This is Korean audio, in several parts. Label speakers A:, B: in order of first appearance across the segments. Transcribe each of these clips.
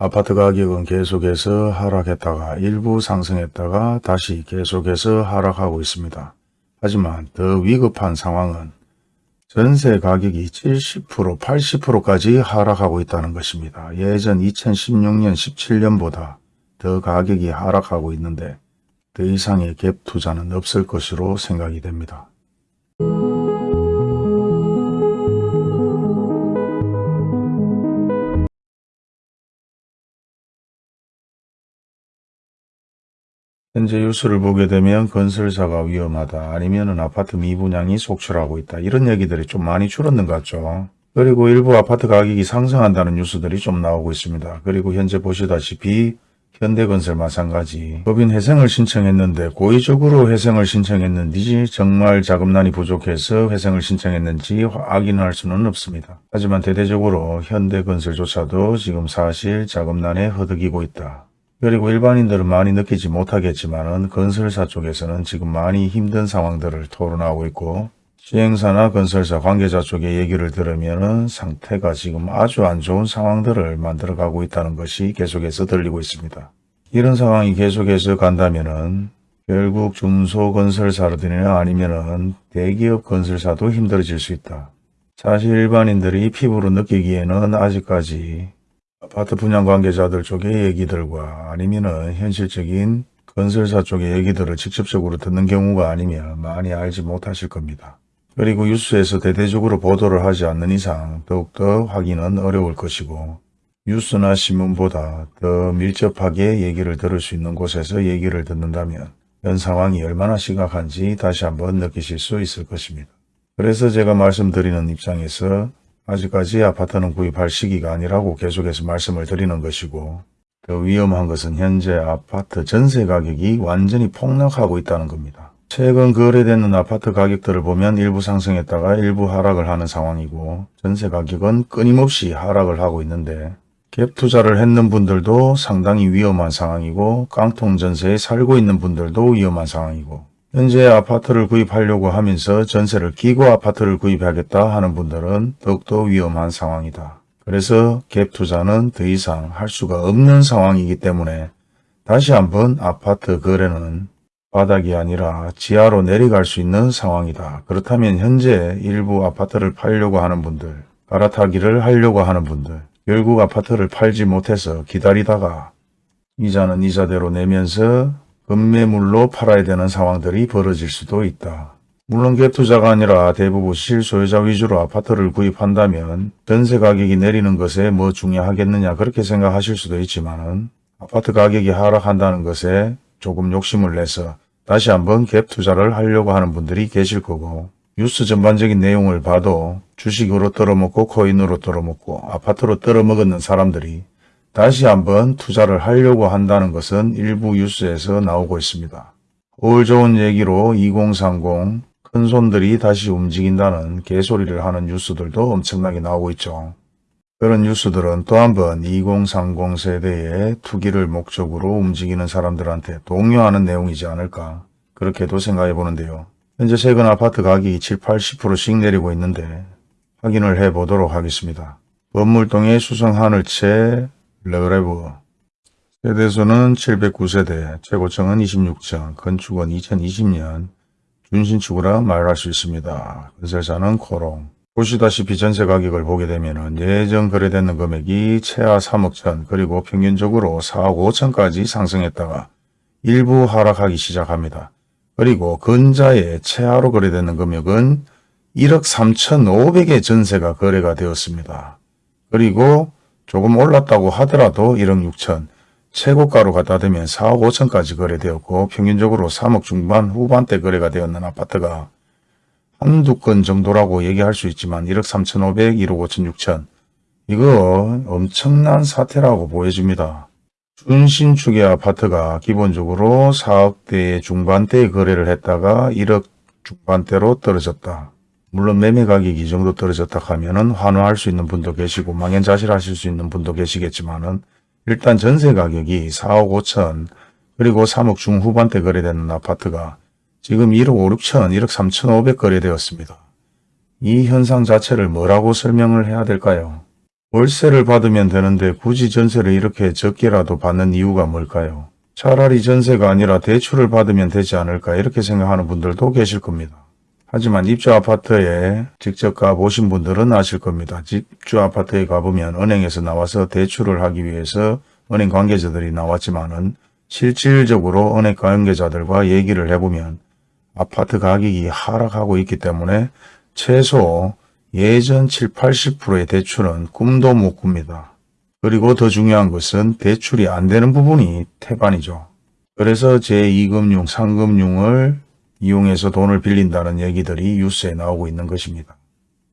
A: 아파트 가격은 계속해서 하락했다가 일부 상승했다가 다시 계속해서 하락하고 있습니다. 하지만 더 위급한 상황은 전세 가격이 70% 80%까지 하락하고 있다는 것입니다. 예전 2016년 17년보다 더 가격이 하락하고 있는데 더 이상의 갭 투자는 없을 것으로 생각이 됩니다. 현재 뉴스를 보게 되면 건설사가 위험하다 아니면 아파트 미분양이 속출하고 있다 이런 얘기들이 좀 많이 줄었는 것 같죠. 그리고 일부 아파트 가격이 상승한다는 뉴스들이 좀 나오고 있습니다. 그리고 현재 보시다시피 현대건설 마찬가지 법인 회생을 신청했는데 고의적으로 회생을 신청했는지 정말 자금난이 부족해서 회생을 신청했는지 확인할 수는 없습니다. 하지만 대대적으로 현대건설조차도 지금 사실 자금난에 허덕이고 있다. 그리고 일반인들은 많이 느끼지 못하겠지만 건설사 쪽에서는 지금 많이 힘든 상황들을 토론하고 있고 시행사나 건설사 관계자 쪽의 얘기를 들으면 상태가 지금 아주 안 좋은 상황들을 만들어가고 있다는 것이 계속해서 들리고 있습니다. 이런 상황이 계속해서 간다면 결국 중소건설사들이나 아니면 대기업 건설사도 힘들어질 수 있다. 사실 일반인들이 피부로 느끼기에는 아직까지 아파트 분양 관계자들 쪽의 얘기들과 아니면은 현실적인 건설사 쪽의 얘기들을 직접적으로 듣는 경우가 아니면 많이 알지 못하실 겁니다. 그리고 뉴스에서 대대적으로 보도를 하지 않는 이상 더욱더 확인은 어려울 것이고 뉴스나 신문보다 더 밀접하게 얘기를 들을 수 있는 곳에서 얘기를 듣는다면 현 상황이 얼마나 심각한지 다시 한번 느끼실 수 있을 것입니다. 그래서 제가 말씀드리는 입장에서 아직까지 아파트는 구입할 시기가 아니라고 계속해서 말씀을 드리는 것이고 더 위험한 것은 현재 아파트 전세 가격이 완전히 폭락하고 있다는 겁니다. 최근 거래되는 아파트 가격들을 보면 일부 상승했다가 일부 하락을 하는 상황이고 전세 가격은 끊임없이 하락을 하고 있는데 갭 투자를 했는 분들도 상당히 위험한 상황이고 깡통 전세에 살고 있는 분들도 위험한 상황이고 현재 아파트를 구입하려고 하면서 전세를 끼고 아파트를 구입하겠다 하는 분들은 더욱더 위험한 상황이다. 그래서 갭 투자는 더 이상 할 수가 없는 상황이기 때문에 다시 한번 아파트 거래는 바닥이 아니라 지하로 내려갈 수 있는 상황이다. 그렇다면 현재 일부 아파트를 팔려고 하는 분들, 갈아타기를 하려고 하는 분들, 결국 아파트를 팔지 못해서 기다리다가 이자는 이자대로 내면서 급매물로 팔아야 되는 상황들이 벌어질 수도 있다. 물론 갭투자가 아니라 대부분 실소유자 위주로 아파트를 구입한다면 전세 가격이 내리는 것에 뭐 중요하겠느냐 그렇게 생각하실 수도 있지만 아파트 가격이 하락한다는 것에 조금 욕심을 내서 다시 한번 갭투자를 하려고 하는 분들이 계실 거고 뉴스 전반적인 내용을 봐도 주식으로 떨어먹고 코인으로 떨어먹고 아파트로 떨어먹었는 사람들이 다시 한번 투자를 하려고 한다는 것은 일부 뉴스에서 나오고 있습니다. 올 좋은 얘기로 2030 큰손들이 다시 움직인다는 개소리를 하는 뉴스들도 엄청나게 나오고 있죠. 그런 뉴스들은 또 한 번 2030 세대의 투기를 목적으로 움직이는 사람들한테 동요하는 내용이지 않을까 그렇게도 생각해 보는데요. 현재 최근 아파트 가격이 7, 80%씩 내리고 있는데 확인을 해 보도록 하겠습니다. 범물동의 수성하늘채 르레브 세대수는 709세대, 최고층은 26층, 건축은 2020년 준신축이라 말할 수 있습니다. 건설사는 코오롱. 보시다시피 전세 가격을 보게 되면 예전 거래되는 금액이 최하 3억 천 그리고 평균적으로 4억 5천까지 상승했다가 일부 하락하기 시작합니다. 그리고 근자의 최하로 거래되는 금액은 1억 3천 5백의 전세가 거래가 되었습니다. 그리고 조금 올랐다고 하더라도 1억 6천, 최고가로 갖다 대면 4억 5천까지 거래되었고 평균적으로 3억 중반 후반대 거래가 되었는 아파트가 한두 건 정도라고 얘기할 수 있지만 1억 3천5백, 1억 5천 6천 이거 엄청난 사태라고 보여집니다. 준신축의 아파트가 기본적으로 4억대의 중반대에 거래를 했다가 1억 중반대로 떨어졌다. 물론 매매 가격이 이 정도 떨어졌다 하면은 환호할 수 있는 분도 계시고 망연자실하실 수 있는 분도 계시겠지만은 일단 전세 가격이 4억 5천 그리고 3억 중후반대 거래되는 아파트가 지금 1억 5, 6천, 1억 3천 5백 거래되었습니다. 이 현상 자체를 뭐라고 설명을 해야 될까요? 월세를 받으면 되는데 굳이 전세를 이렇게 적게라도 받는 이유가 뭘까요? 차라리 전세가 아니라 대출을 받으면 되지 않을까 이렇게 생각하는 분들도 계실 겁니다. 하지만 입주 아파트에 직접 가보신 분들은 아실 겁니다. 집주 아파트에 가보면 은행에서 나와서 대출을 하기 위해서 은행 관계자들이 나왔지만 은 실질적으로 은행 관계자들과 얘기를 해보면 아파트 가격이 하락하고 있기 때문에 최소 예전 7, 80%의 대출은 꿈도 못 꿉니다. 그리고 더 중요한 것은 대출이 안 되는 부분이 태반이죠. 그래서 제2금융, 상금융을 이용해서 돈을 빌린다는 얘기들이 뉴스에 나오고 있는 것입니다.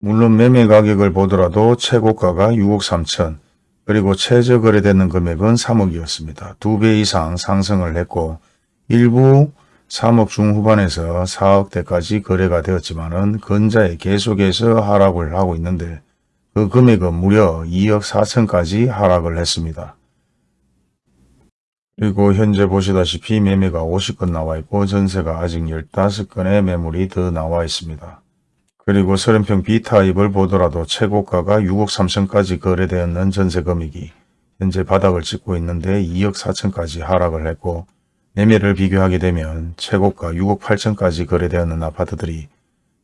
A: 물론 매매 가격을 보더라도 최고가가 6억 3천, 그리고 최저 거래되는 금액은 3억이었습니다. 두 배 이상 상승을 했고 일부 3억 중후반에서 4억대까지 거래가 되었지만 근자에 계속해서 하락을 하고 있는데 그 금액은 무려 2억 4천까지 하락을 했습니다. 그리고 현재 보시다시피 매매가 50건 나와 있고 전세가 아직 15건의 매물이 더 나와 있습니다. 그리고 30평 B타입을 보더라도 최고가가 6억 3천까지 거래되었는 전세 금액이 현재 바닥을 찍고 있는데 2억 4천까지 하락을 했고 매매를 비교하게 되면 최고가 6억 8천까지 거래되었는 아파트들이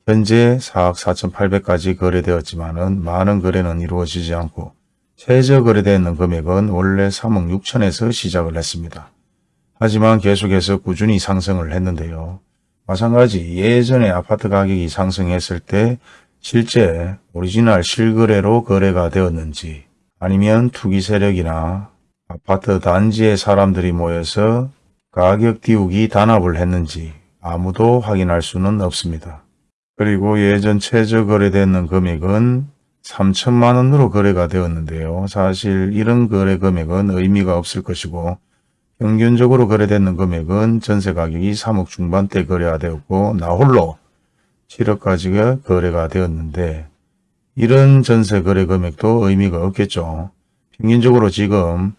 A: 현재 4억 4천 8백까지 거래되었지만 많은 거래는 이루어지지 않고 최저 거래되는 금액은 원래 3억 6천에서 시작을 했습니다. 하지만 계속해서 꾸준히 상승을 했는데요. 마찬가지 예전에 아파트 가격이 상승했을 때 실제 오리지널 실거래로 거래가 되었는지 아니면 투기 세력이나 아파트 단지의 사람들이 모여서 가격 띄우기 담합을 했는지 아무도 확인할 수는 없습니다. 그리고 예전 최저 거래되는 금액은 3천만 원으로 거래가 되었는데요. 사실 이런 거래 금액은 의미가 없을 것이고 평균적으로 거래되는 금액은 전세 가격이 3억 중반대 거래가 되었고 나홀로 7억까지가 거래가 되었는데 이런 전세 거래 금액도 의미가 없겠죠. 평균적으로 지금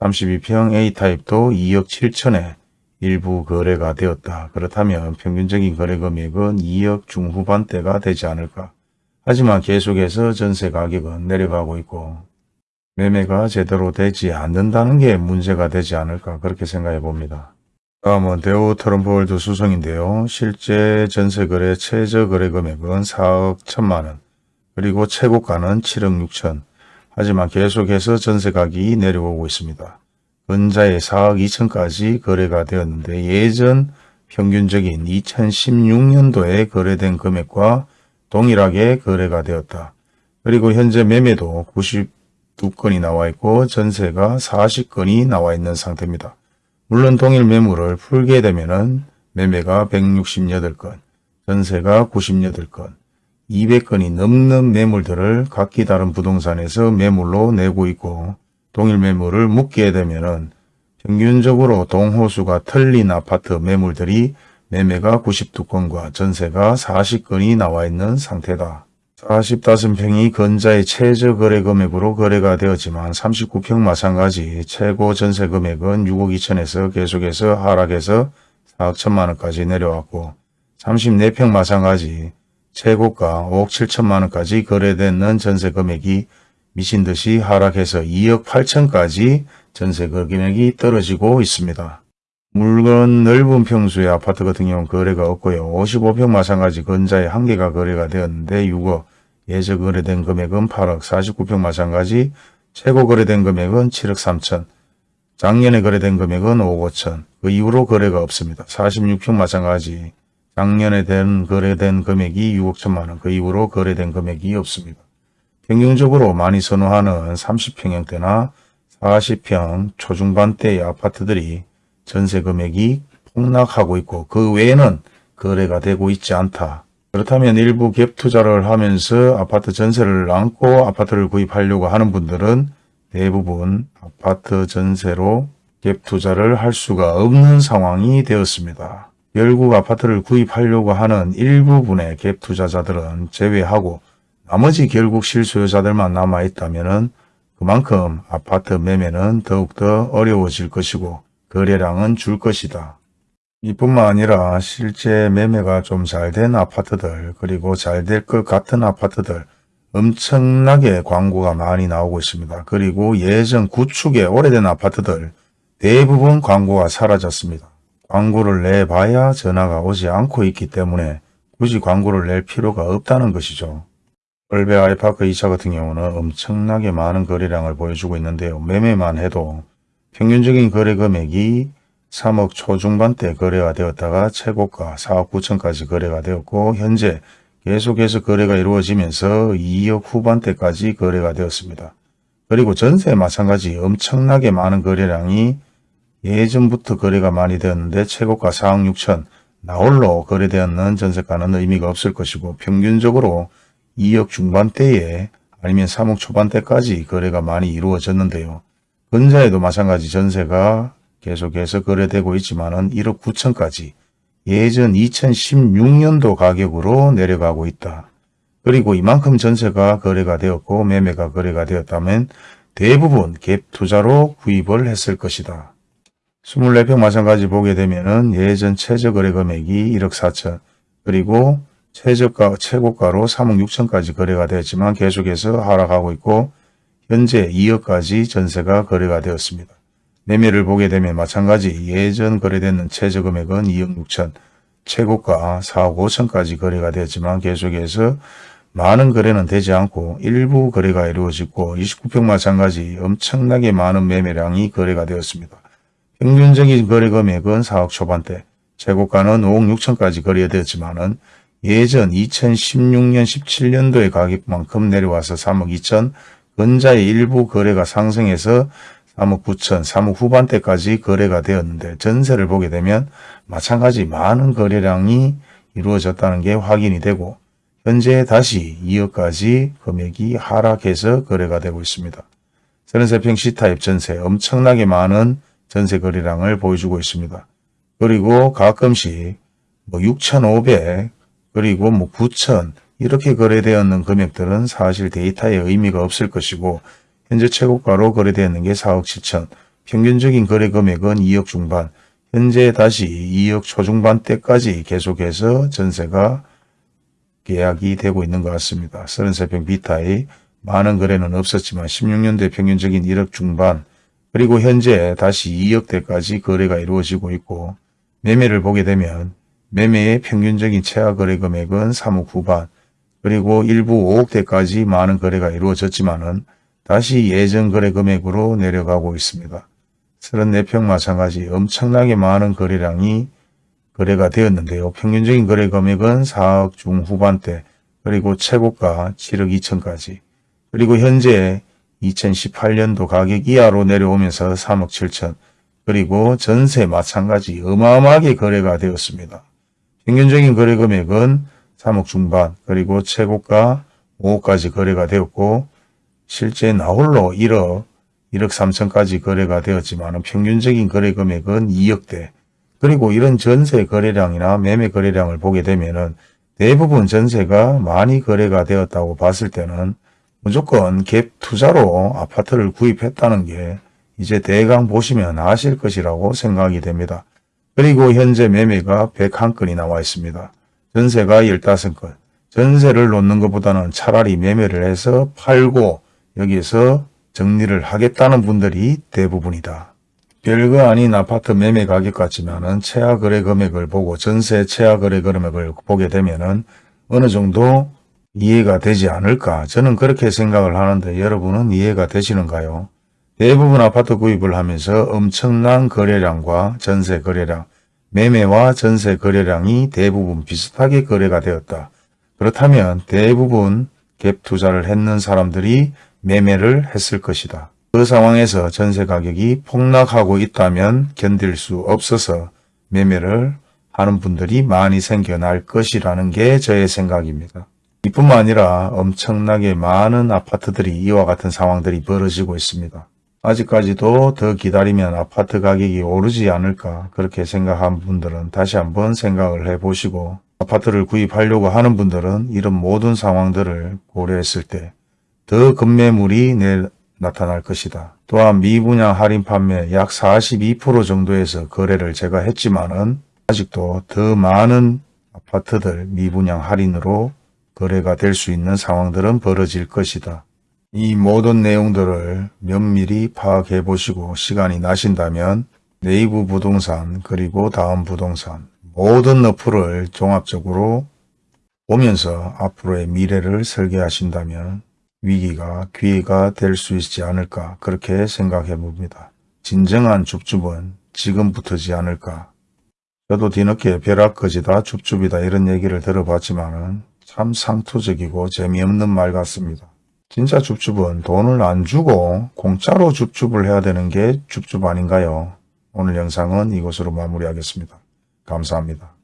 A: 32평 A타입도 2억 7천에 일부 거래가 되었다. 그렇다면 평균적인 거래 금액은 2억 중후반대가 되지 않을까. 하지만 계속해서 전세 가격은 내려가고 있고 매매가 제대로 되지 않는다는 게 문제가 되지 않을까 그렇게 생각해 봅니다. 다음은 대우 트럼프월드 수성인데요. 실제 전세거래 최저 거래 금액은 4억 1천만원 그리고 최고가는 7억 6천 하지만 계속해서 전세 가격이 내려오고 있습니다. 근자에 4억 2천까지 거래가 되었는데 예전 평균적인 2016년도에 거래된 금액과 동일하게 거래가 되었다. 그리고 현재 매매도 92건이 나와 있고 전세가 40건이 나와 있는 상태입니다. 물론 동일 매물을 풀게 되면 매매가 168건, 전세가 98건, 200건이 넘는 매물들을 각기 다른 부동산에서 매물로 내고 있고 동일 매물을 묶게 되면 평균적으로 동호수가 틀린 아파트 매물들이 매매가 92건과 전세가 40건이 나와 있는 상태다. 45평이 건자의 최저 거래 금액으로 거래가 되었지만 39평 마찬가지 최고 전세 금액은 6억 2천에서 계속해서 하락해서 4억 1천만원까지 내려왔고 34평 마찬가지 최고가 5억 7천만원까지 거래되는 전세 금액이 미친듯이 하락해서 2억 8천까지 전세 금액이 떨어지고 있습니다. 물건 넓은 평수의 아파트 같은 경우는 거래가 없고요. 55평 마찬가지 건자의 한 개가 거래가 되었는데 6억, 예저 거래된 금액은 8억, 49평 마찬가지 최고 거래된 금액은 7억 3천, 작년에 거래된 금액은 5억 5천, 그 이후로 거래가 없습니다. 46평 마찬가지 작년에 된 거래된 금액이 6억 1천만원, 그 이후로 거래된 금액이 없습니다. 평균적으로 많이 선호하는 30평형대나 40평 초중반대의 아파트들이 전세 금액이 폭락하고 있고 그 외에는 거래가 되고 있지 않다. 그렇다면 일부 갭 투자를 하면서 아파트 전세를 안고 아파트를 구입하려고 하는 분들은 대부분 아파트 전세로 갭 투자를 할 수가 없는 상황이 되었습니다. 결국 아파트를 구입하려고 하는 일부분의 갭 투자자들은 제외하고 나머지 결국 실수요자들만 남아있다면 그만큼 아파트 매매는 더욱더 어려워질 것이고 거래량은 줄 것이다. 이뿐만 아니라 실제 매매가 좀 잘 된 아파트들 그리고 잘 될 것 같은 아파트들 엄청나게 광고가 많이 나오고 있습니다. 그리고 예전 구축의 오래된 아파트들 대부분 광고가 사라졌습니다. 광고를 내봐야 전화가 오지 않고 있기 때문에 굳이 광고를 낼 필요가 없다는 것이죠. 얼베 아이파크 2차 같은 경우는 엄청나게 많은 거래량을 보여주고 있는데요. 매매만 해도 평균적인 거래 금액이 3억 초중반대 거래가 되었다가 최고가 4억 9천까지 거래가 되었고 현재 계속해서 거래가 이루어지면서 2억 후반대까지 거래가 되었습니다. 그리고 전세 마찬가지 엄청나게 많은 거래량이 예전부터 거래가 많이 되었는데 최고가 4억 6천 나홀로 거래되었는 전세가는 의미가 없을 것이고 평균적으로 2억 중반대에 아니면 3억 초반대까지 거래가 많이 이루어졌는데요. 근자에도 마찬가지 전세가 계속해서 거래되고 있지만 은 1억 9천까지 예전 2016년도 가격으로 내려가고 있다. 그리고 이만큼 전세가 거래가 되었고 매매가 거래가 되었다면 대부분 갭 투자로 구입을 했을 것이다. 24평 마찬가지 보게 되면 은 예전 최저 거래 금액이 1억 4천 그리고 최저가 최고가로 3억 6천까지 거래가 되었지만 계속해서 하락하고 있고 현재 2억까지 전세가 거래가 되었습니다. 매매를 보게 되면 마찬가지 예전 거래되는 최저 금액은 2억 6천 최고가 4억 5천까지 거래가 되었지만 계속해서 많은 거래는 되지 않고 일부 거래가 이루어지고 29평 마찬가지 엄청나게 많은 매매량이 거래가 되었습니다. 평균적인 거래 금액은 4억 초반대, 최고가는 5억 6천까지 거래되었지만 은 예전 2016년 17년도의 가격만큼 내려와서 3억 2천, 근자의 일부 거래가 상승해서 3억 9천, 3억 후반대까지 거래가 되었는데 전세를 보게 되면 마찬가지 많은 거래량이 이루어졌다는 게 확인이 되고 현재 다시 2억까지 금액이 하락해서 거래가 되고 있습니다. 33평 C타입 전세 엄청나게 많은 전세 거래량을 보여주고 있습니다. 그리고 가끔씩 뭐 6,500 그리고 뭐 9,000 이렇게 거래되었는 금액들은 사실 데이터에 의미가 없을 것이고 현재 최고가로 거래되었는 게 4억 7천. 평균적인 거래 금액은 2억 중반. 현재 다시 2억 초중반대까지 계속해서 전세가 계약이 되고 있는 것 같습니다. 33평 비타의 많은 거래는 없었지만 16년도에 평균적인 1억 중반. 그리고 현재 다시 2억대까지 거래가 이루어지고 있고 매매를 보게 되면 매매의 평균적인 최하 거래 금액은 3억 후반 그리고 일부 5억대까지 많은 거래가 이루어졌지만은 다시 예전 거래 금액으로 내려가고 있습니다. 34평 마찬가지 엄청나게 많은 거래량이 거래가 되었는데요. 평균적인 거래 금액은 4억 중후반대 그리고 최고가 7억 2천까지 그리고 현재 2018년도 가격 이하로 내려오면서 3억 7천 그리고 전세 마찬가지 어마어마하게 거래가 되었습니다. 평균적인 거래 금액은 3억 중반 그리고 최고가 5억까지 거래가 되었고 실제 나홀로 1억 1억 3천까지 거래가 되었지만 평균적인 거래 금액은 2억대 그리고 이런 전세 거래량이나 매매 거래량을 보게 되면 대부분 전세가 많이 거래가 되었다고 봤을 때는 무조건 갭 투자로 아파트를 구입했다는 게 이제 대강 보시면 아실 것이라고 생각이 됩니다. 그리고 현재 매매가 101건이 나와 있습니다. 전세가 15건. 전세를 놓는 것보다는 차라리 매매를 해서 팔고 여기에서 정리를 하겠다는 분들이 대부분이다. 별거 아닌 아파트 매매 가격 같지만 은 최하 거래 금액을 보고 전세 최하 거래 금액을 보게 되면 은 어느 정도 이해가 되지 않을까 저는 그렇게 생각을 하는데 여러분은 이해가 되시는가요? 대부분 아파트 구입을 하면서 엄청난 거래량과 전세 거래량, 매매와 전세 거래량이 대부분 비슷하게 거래가 되었다. 그렇다면 대부분 갭 투자를 했는 사람들이 매매를 했을 것이다. 그 상황에서 전세 가격이 폭락하고 있다면 견딜 수 없어서 매매를 하는 분들이 많이 생겨날 것이라는 게 저의 생각입니다. 이뿐만 아니라 엄청나게 많은 아파트들이 이와 같은 상황들이 벌어지고 있습니다. 아직까지도 더 기다리면 아파트 가격이 오르지 않을까 그렇게 생각한 분들은 다시 한번 생각을 해보시고 아파트를 구입하려고 하는 분들은 이런 모든 상황들을 고려했을 때 더 급매물이 내, 나타날 것이다. 또한 미분양 할인 판매 약 42% 정도에서 거래를 제가 했지만 은 아직도 더 많은 아파트들 미분양 할인으로 거래가 될 수 있는 상황들은 벌어질 것이다. 이 모든 내용들을 면밀히 파악해 보시고 시간이 나신다면 네이버 부동산 그리고 다음 부동산 모든 어플을 종합적으로 보면서 앞으로의 미래를 설계하신다면 위기가 기회가 될 수 있지 않을까 그렇게 생각해 봅니다. 진정한 줍줍은 지금부터지 않을까. 저도 뒤늦게 벼락거지다 줍줍이다 이런 얘기를 들어봤지만 참 상투적이고 재미없는 말 같습니다. 진짜 줍줍은 돈을 안 주고 공짜로 줍줍을 해야 되는 게 줍줍 아닌가요? 오늘 영상은 이것으로 마무리하겠습니다. 감사합니다.